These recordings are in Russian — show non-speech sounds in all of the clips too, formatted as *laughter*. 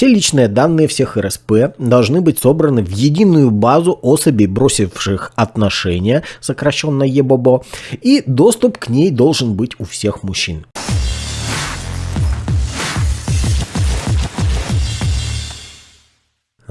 Все личные данные всех РСП должны быть собраны в единую базу особей, бросивших отношения, сокращенно ЕБОБО, и доступ к ней должен быть у всех мужчин.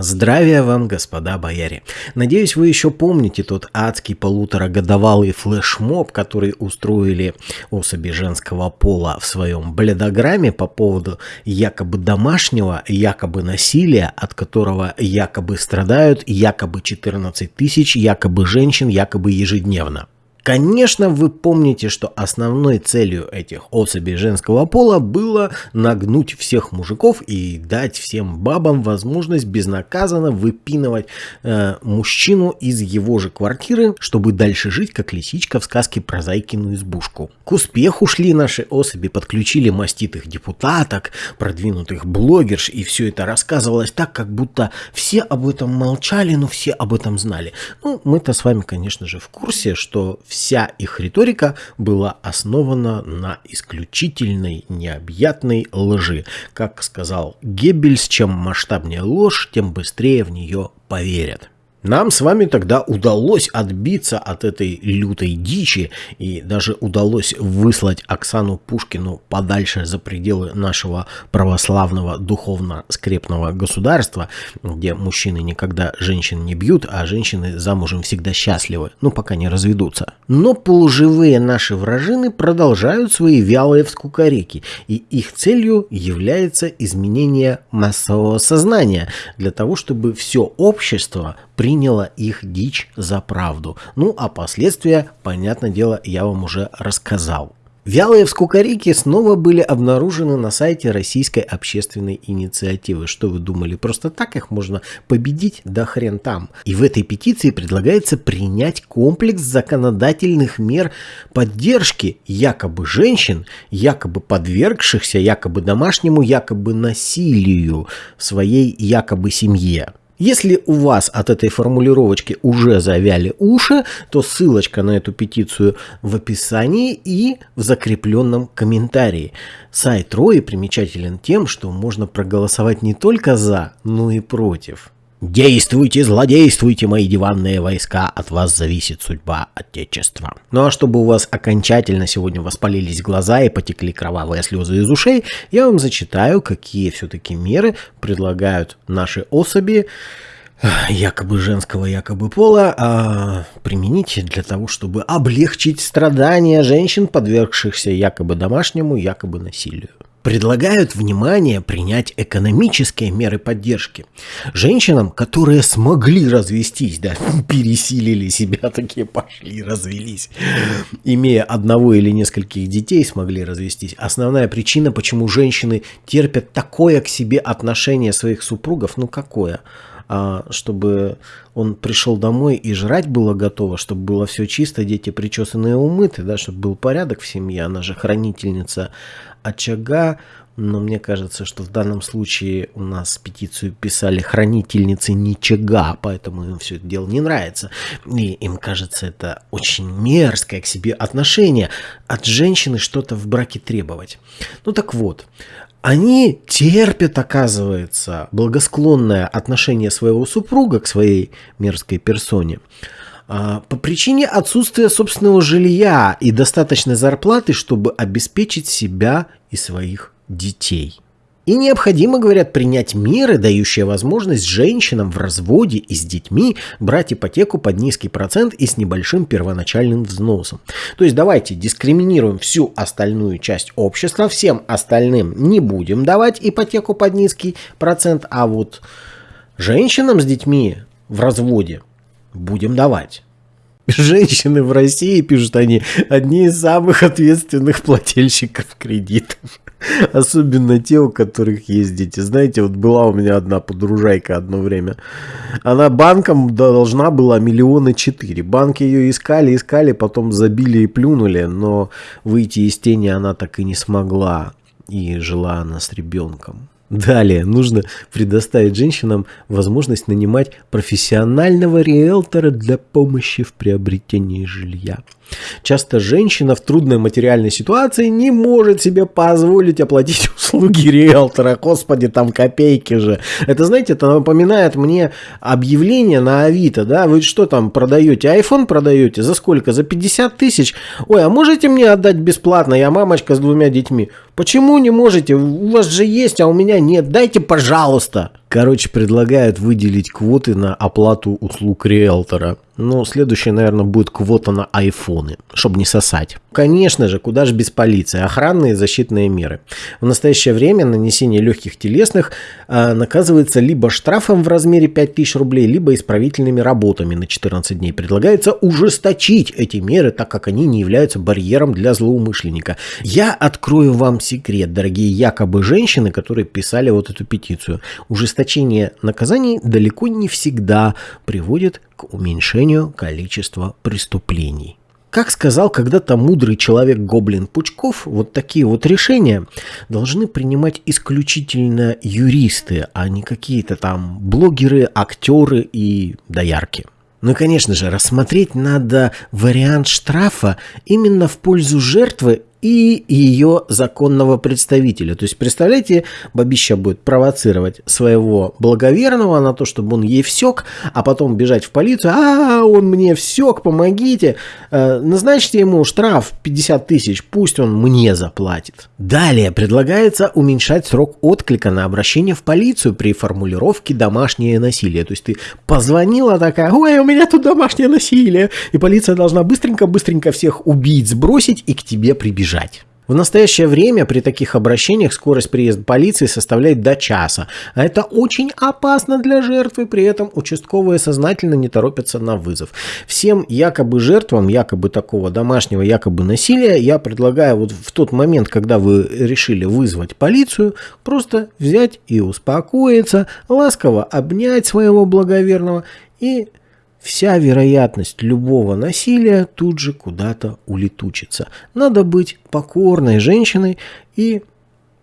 Здравия вам, господа бояре. Надеюсь, вы еще помните тот адский полуторагодовалый флешмоб, который устроили особи женского пола в своем бледограмме по поводу якобы домашнего, якобы насилия, от которого якобы страдают якобы 14 тысяч, якобы женщин, якобы ежедневно. Конечно, вы помните, что основной целью этих особей женского пола было нагнуть всех мужиков и дать всем бабам возможность безнаказанно выпинывать э, мужчину из его же квартиры, чтобы дальше жить, как лисичка в сказке про Зайкину избушку. К успеху шли наши особи, подключили маститых депутаток, продвинутых блогерш, и все это рассказывалось так, как будто все об этом молчали, но все об этом знали. Ну, мы-то с вами, конечно же, в курсе, что все вся их риторика была основана на исключительной необъятной лжи. Как сказал Геббельс, чем масштабнее ложь, тем быстрее в нее поверят. Нам с вами тогда удалось отбиться от этой лютой дичи и даже удалось выслать Оксану Пушкину подальше за пределы нашего православного духовно-скрепного государства, где мужчины никогда женщин не бьют, а женщины замужем всегда счастливы, ну пока не разведутся. Но полуживые наши вражины продолжают свои вялые вскукарики, и их целью является изменение массового сознания для того, чтобы все общество приняла их дичь за правду. Ну а последствия, понятное дело, я вам уже рассказал. Вялые вскукарики снова были обнаружены на сайте Российской общественной инициативы. Что вы думали, просто так их можно победить? Да хрен там. И в этой петиции предлагается принять комплекс законодательных мер поддержки якобы женщин, якобы подвергшихся якобы домашнему, якобы насилию в своей якобы семье. Если у вас от этой формулировочки уже завяли уши, то ссылочка на эту петицию в описании и в закрепленном комментарии. Сайт Рои примечателен тем, что можно проголосовать не только за, но и против. Действуйте, злодействуйте, мои диванные войска, от вас зависит судьба Отечества. Ну а чтобы у вас окончательно сегодня воспалились глаза и потекли кровавые слезы из ушей, я вам зачитаю, какие все-таки меры предлагают наши особи, якобы женского, якобы пола, а, применить для того, чтобы облегчить страдания женщин, подвергшихся якобы домашнему, якобы насилию предлагают внимание принять экономические меры поддержки. Женщинам, которые смогли развестись, да, *laughs* пересилили себя, *laughs* такие пошли, развелись, имея одного или нескольких детей, смогли развестись. Основная причина, почему женщины терпят такое к себе отношение своих супругов, ну какое? А, чтобы он пришел домой и жрать было готово, чтобы было все чисто, дети причесанные умыты, да, чтобы был порядок в семье, она же хранительница очага, но мне кажется, что в данном случае у нас петицию писали хранительницы ничего, поэтому им все это дело не нравится. И им кажется это очень мерзкое к себе отношение от женщины что-то в браке требовать. Ну так вот, они терпят, оказывается, благосклонное отношение своего супруга к своей мерзкой персоне а, по причине отсутствия собственного жилья и достаточной зарплаты, чтобы обеспечить себя и своих детей. И необходимо, говорят, принять меры, дающие возможность женщинам в разводе и с детьми брать ипотеку под низкий процент и с небольшим первоначальным взносом. То есть давайте дискриминируем всю остальную часть общества, всем остальным не будем давать ипотеку под низкий процент, а вот женщинам с детьми в разводе будем давать. Женщины в России, пишут они, одни из самых ответственных плательщиков кредитов. Особенно те, у которых есть дети. Знаете, вот была у меня одна подружайка одно время. Она банком должна была миллиона четыре. Банки ее искали, искали, потом забили и плюнули. Но выйти из тени она так и не смогла. И жила она с ребенком. Далее нужно предоставить женщинам возможность нанимать профессионального риэлтора для помощи в приобретении жилья. Часто женщина в трудной материальной ситуации не может себе позволить оплатить *laughs* услуги риэлтора. Господи, там копейки же. Это, знаете, это напоминает мне объявление на Авито, да? Вы что там продаете? iPhone продаете? За сколько? За 50 тысяч? Ой, а можете мне отдать бесплатно? Я мамочка с двумя детьми. Почему не можете? У вас же есть, а у меня нет. Дайте, пожалуйста. Короче, предлагают выделить квоты на оплату услуг риэлтора. Ну, следующее, наверное, будет квота на айфоны, чтобы не сосать. Конечно же, куда же без полиции. Охранные и защитные меры. В настоящее время нанесение легких телесных э, наказывается либо штрафом в размере 5000 рублей, либо исправительными работами на 14 дней. Предлагается ужесточить эти меры, так как они не являются барьером для злоумышленника. Я открою вам секрет, дорогие якобы женщины, которые писали вот эту петицию. Ужесточение наказаний далеко не всегда приводит к уменьшению количества преступлений. Как сказал когда-то мудрый человек Гоблин Пучков, вот такие вот решения должны принимать исключительно юристы, а не какие-то там блогеры, актеры и доярки. Ну и, конечно же, рассмотреть надо вариант штрафа именно в пользу жертвы и ее законного представителя. То есть, представляете, бабища будет провоцировать своего благоверного на то, чтобы он ей всек, а потом бежать в полицию, а, он мне всек, помогите. Э, назначьте ему штраф 50 тысяч, пусть он мне заплатит. Далее предлагается уменьшать срок отклика на обращение в полицию при формулировке «домашнее насилие». То есть, ты позвонила такая, ой, у меня тут домашнее насилие, и полиция должна быстренько-быстренько всех убить, сбросить и к тебе прибежать бежать. В настоящее время при таких обращениях скорость приезда полиции составляет до часа, а это очень опасно для жертвы, при этом участковые сознательно не торопятся на вызов. Всем якобы жертвам, якобы такого домашнего якобы насилия, я предлагаю вот в тот момент, когда вы решили вызвать полицию, просто взять и успокоиться, ласково обнять своего благоверного и Вся вероятность любого насилия тут же куда-то улетучится. Надо быть покорной женщиной и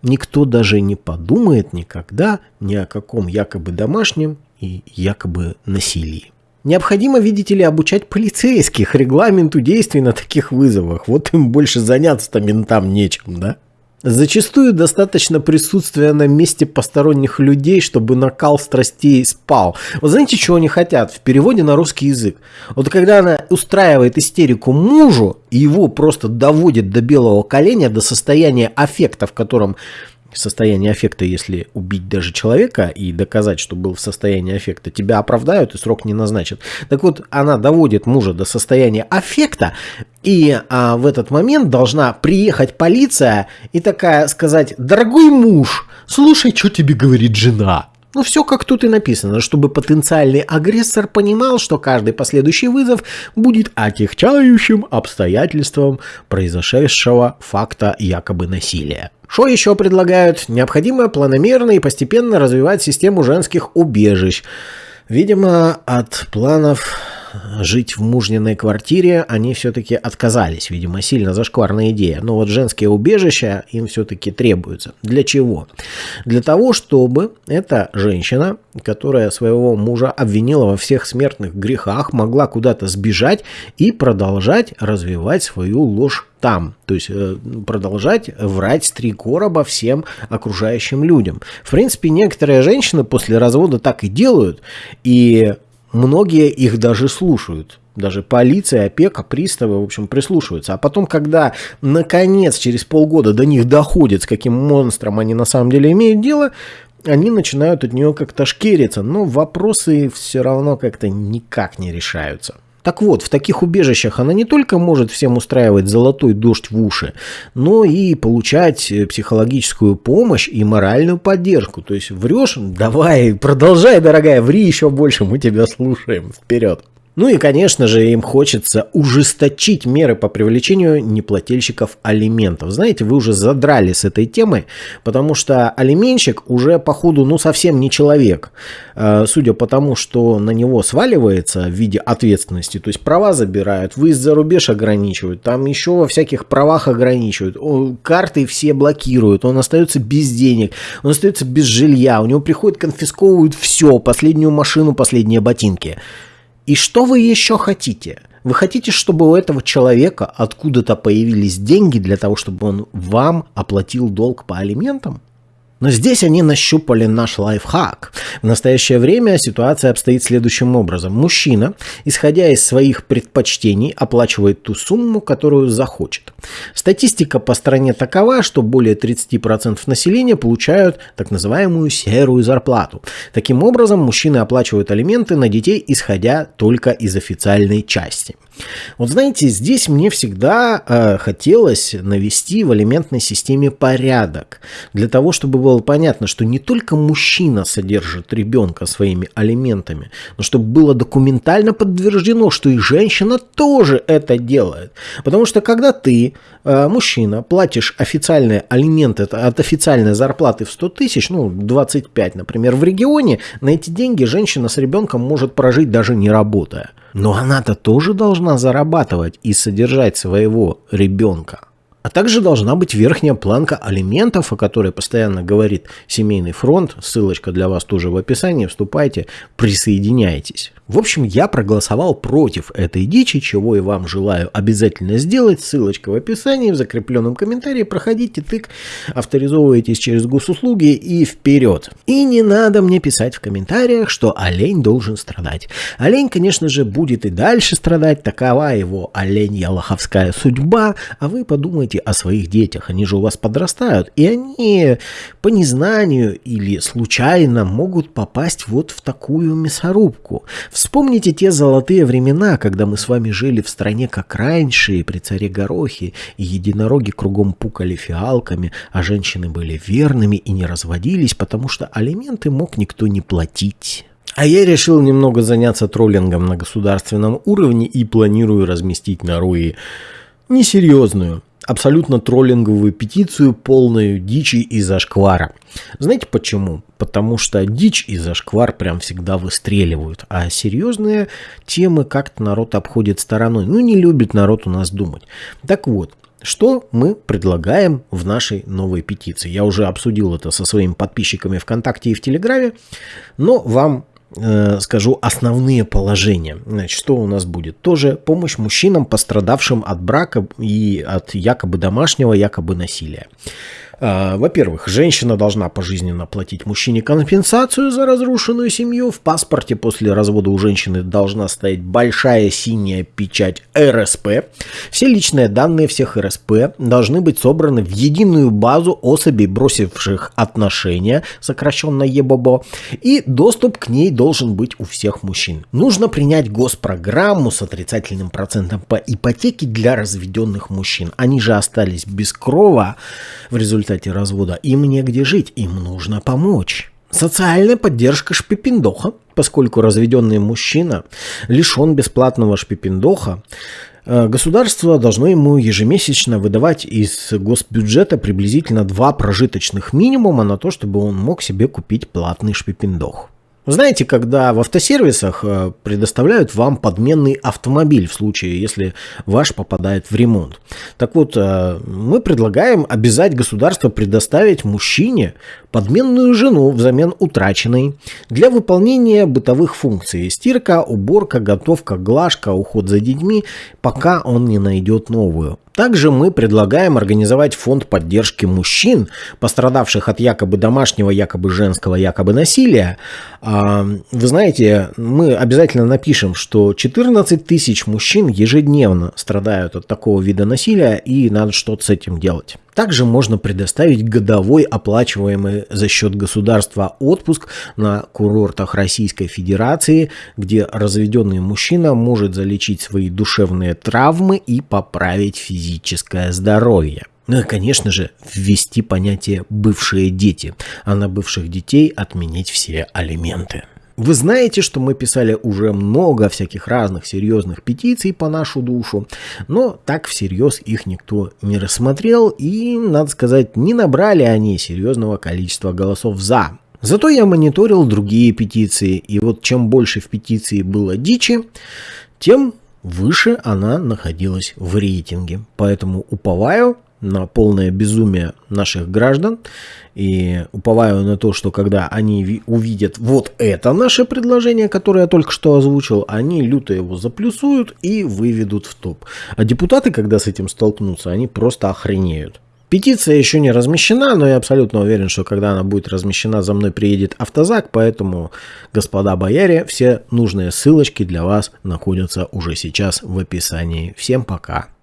никто даже не подумает никогда ни о каком якобы домашнем и якобы насилии. Необходимо, видите ли, обучать полицейских регламенту действий на таких вызовах. Вот им больше заняться-то ментам нечем, да? Зачастую достаточно присутствия на месте посторонних людей, чтобы накал страстей спал. Вот знаете, чего они хотят в переводе на русский язык? Вот когда она устраивает истерику мужу, его просто доводит до белого коленя, до состояния аффекта, в котором состояние аффекта, если убить даже человека и доказать, что был в состоянии аффекта, тебя оправдают и срок не назначат. Так вот, она доводит мужа до состояния аффекта, и а, в этот момент должна приехать полиция и такая сказать, дорогой муж, слушай, что тебе говорит жена. Ну, все как тут и написано, чтобы потенциальный агрессор понимал, что каждый последующий вызов будет отягчающим обстоятельством произошедшего факта якобы насилия. Что еще предлагают? Необходимо планомерно и постепенно развивать систему женских убежищ. Видимо, от планов жить в мужниной квартире они все-таки отказались. Видимо, сильно зашкварная идея. Но вот женские убежища им все-таки требуются. Для чего? Для того, чтобы эта женщина, которая своего мужа обвинила во всех смертных грехах, могла куда-то сбежать и продолжать развивать свою ложь там. То есть э, продолжать врать с три короба всем окружающим людям. В принципе, некоторые женщины после развода так и делают. И многие их даже слушают. Даже полиция, опека, приставы, в общем, прислушиваются. А потом, когда, наконец, через полгода до них доходит, с каким монстром они на самом деле имеют дело, они начинают от нее как-то шкериться. Но вопросы все равно как-то никак не решаются. Так вот, в таких убежищах она не только может всем устраивать золотой дождь в уши, но и получать э, психологическую помощь и моральную поддержку. То есть врешь, давай, продолжай, дорогая, ври еще больше, мы тебя слушаем. Вперед! Ну и, конечно же, им хочется ужесточить меры по привлечению неплательщиков алиментов. Знаете, вы уже задрали с этой темы, потому что алименщик уже, походу, ну совсем не человек. Э, судя по тому, что на него сваливается в виде ответственности, то есть права забирают, выезд за рубеж ограничивают, там еще во всяких правах ограничивают, карты все блокируют, он остается без денег, он остается без жилья, у него приходит, конфисковывают все, последнюю машину, последние ботинки. И что вы еще хотите? Вы хотите, чтобы у этого человека откуда-то появились деньги для того, чтобы он вам оплатил долг по алиментам? Но здесь они нащупали наш лайфхак. В настоящее время ситуация обстоит следующим образом. Мужчина, исходя из своих предпочтений, оплачивает ту сумму, которую захочет. Статистика по стране такова, что более 30% населения получают так называемую серую зарплату. Таким образом, мужчины оплачивают алименты на детей, исходя только из официальной части. Вот знаете, здесь мне всегда э, хотелось навести в алиментной системе порядок. Для того, чтобы было понятно, что не только мужчина содержит ребенка своими алиментами, но чтобы было документально подтверждено, что и женщина тоже это делает. Потому что когда ты, э, мужчина, платишь официальные алименты от официальной зарплаты в 100 тысяч, ну 25, например, в регионе, на эти деньги женщина с ребенком может прожить даже не работая. Но она-то тоже должна зарабатывать и содержать своего ребенка. А также должна быть верхняя планка алиментов, о которой постоянно говорит Семейный фронт. Ссылочка для вас тоже в описании. Вступайте, присоединяйтесь. В общем, я проголосовал против этой дичи, чего и вам желаю обязательно сделать. Ссылочка в описании, в закрепленном комментарии. Проходите тык, авторизовывайтесь через госуслуги и вперед. И не надо мне писать в комментариях, что олень должен страдать. Олень, конечно же, будет и дальше страдать. Такова его оленья лоховская судьба. А вы подумайте о своих детях. Они же у вас подрастают. И они по незнанию или случайно могут попасть вот в такую мясорубку. Вспомните те золотые времена, когда мы с вами жили в стране как раньше, и при царе Горохе, и единороги кругом пукали фиалками, а женщины были верными и не разводились, потому что алименты мог никто не платить. А я решил немного заняться троллингом на государственном уровне и планирую разместить на Руи несерьезную, абсолютно троллинговую петицию, полную дичи и зашквара. Знаете почему? Потому что дичь и зашквар прям всегда выстреливают, а серьезные темы как-то народ обходит стороной. Ну, не любит народ у нас думать. Так вот, что мы предлагаем в нашей новой петиции? Я уже обсудил это со своими подписчиками ВКонтакте и в Телеграме, но вам скажу основные положения. Значит, что у нас будет? Тоже помощь мужчинам, пострадавшим от брака и от якобы домашнего, якобы насилия. А, во-первых, женщина должна пожизненно платить мужчине компенсацию за разрушенную семью. В паспорте после развода у женщины должна стоять большая синяя печать РСП. Все личные данные всех РСП должны быть собраны в единую базу особей, бросивших отношения, сокращенно ЕБОБО, и доступ к ней должен быть у всех мужчин. Нужно принять госпрограмму с отрицательным процентом по ипотеке для разведенных мужчин. Они же остались без крова в результате результате развода, им негде жить, им нужно помочь. Социальная поддержка шпипендоха, поскольку разведенный мужчина лишен бесплатного шпипендоха, э, государство должно ему ежемесячно выдавать из госбюджета приблизительно два прожиточных минимума на то, чтобы он мог себе купить платный шпипендох. Знаете, когда в автосервисах э, предоставляют вам подменный автомобиль в случае, если ваш попадает в ремонт. Так вот, э, мы предлагаем обязать государство предоставить мужчине подменную жену взамен утраченной для выполнения бытовых функций. Стирка, уборка, готовка, глажка, уход за детьми, пока он не найдет новую. Также мы предлагаем организовать фонд поддержки мужчин, пострадавших от якобы домашнего, якобы женского, якобы насилия. А, вы знаете, мы обязательно напишем, что 14 тысяч мужчин ежедневно страдают от такого вида насилия, и надо что-то с этим делать. Также можно предоставить годовой оплачиваемый за счет государства отпуск на курортах Российской Федерации, где разведенный мужчина может залечить свои душевные травмы и поправить физическое здоровье. Ну и, конечно же, ввести понятие «бывшие дети», а на бывших детей отменить все алименты. Вы знаете, что мы писали уже много всяких разных серьезных петиций по нашу душу, но так всерьез их никто не рассмотрел и, надо сказать, не набрали они серьезного количества голосов «за». Зато я мониторил другие петиции, и вот чем больше в петиции было дичи, тем выше она находилась в рейтинге. Поэтому уповаю на полное безумие наших граждан. И уповаю на то, что когда они увидят вот это наше предложение, которое я только что озвучил, они люто его заплюсуют и выведут в топ. А депутаты, когда с этим столкнутся, они просто охренеют. Петиция еще не размещена, но я абсолютно уверен, что когда она будет размещена, за мной приедет автозак, поэтому, господа бояре, все нужные ссылочки для вас находятся уже сейчас в описании. Всем пока!